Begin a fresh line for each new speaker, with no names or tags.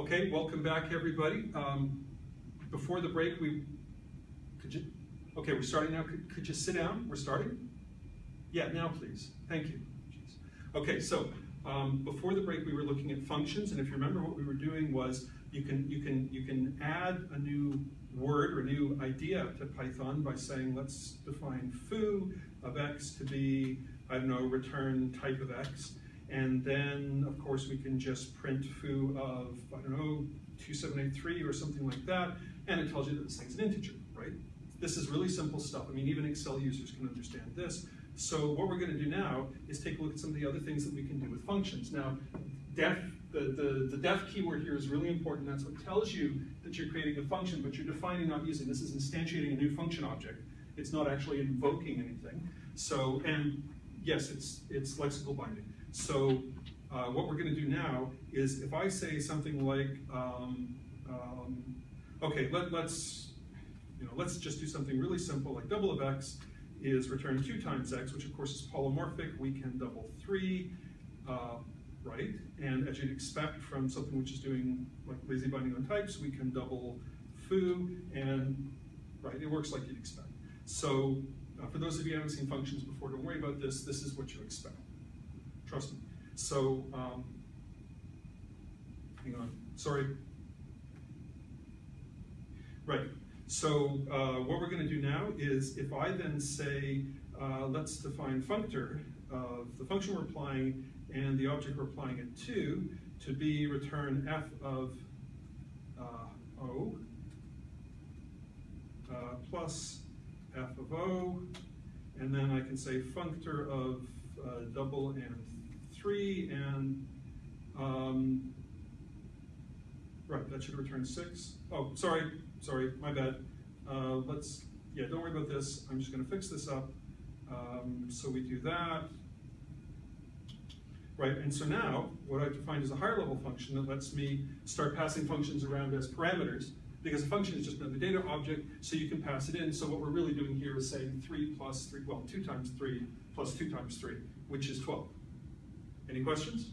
Okay, welcome back, everybody. Um, before the break, we could you? Okay, we're starting now. Could, could you sit down? We're starting. Yeah, now please. Thank you. Jeez. Okay, so um, before the break, we were looking at functions, and if you remember, what we were doing was you can you can you can add a new word or a new idea to Python by saying let's define foo of x to be I don't know return type of x. And then, of course, we can just print foo of, I don't know, 2783 or something like that, and it tells you that this thing's an integer, right? This is really simple stuff. I mean, even Excel users can understand this. So what we're going to do now is take a look at some of the other things that we can do with functions. Now, def, the, the, the def keyword here is really important. That's what tells you that you're creating a function, but you're defining, not using. This is instantiating a new function object. It's not actually invoking anything. So, and yes, it's, it's lexical binding. So uh, what we're going to do now is if I say something like, um, um, okay, let, let's, you know, let's just do something really simple like double of x is return two times x, which of course is polymorphic. We can double three, uh, right? And as you'd expect from something which is doing like lazy binding on types, we can double foo, and right, it works like you'd expect. So uh, for those of you who haven't seen functions before, don't worry about this. This is what you expect. Trust me. So, um, hang on, sorry. Right, so uh, what we're gonna do now is if I then say, uh, let's define functor of the function we're applying and the object we're applying it to, to be return f of uh, O uh, plus and then I can say functor of uh, double and three, and um, right, that should return six. Oh, sorry, sorry, my bad. Uh, let's, yeah, don't worry about this. I'm just going to fix this up. Um, so we do that. Right, and so now what I've defined is a higher level function that lets me start passing functions around as parameters because a function is just another data object, so you can pass it in. So what we're really doing here is saying 3 plus 3, well, 2 times 3 plus 2 times 3, which is 12. Any questions?